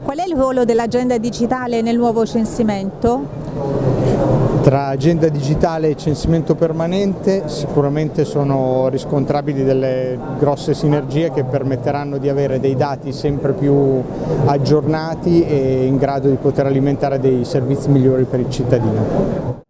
Qual è il ruolo dell'agenda digitale nel nuovo censimento? Tra agenda digitale e censimento permanente sicuramente sono riscontrabili delle grosse sinergie che permetteranno di avere dei dati sempre più aggiornati e in grado di poter alimentare dei servizi migliori per il cittadino.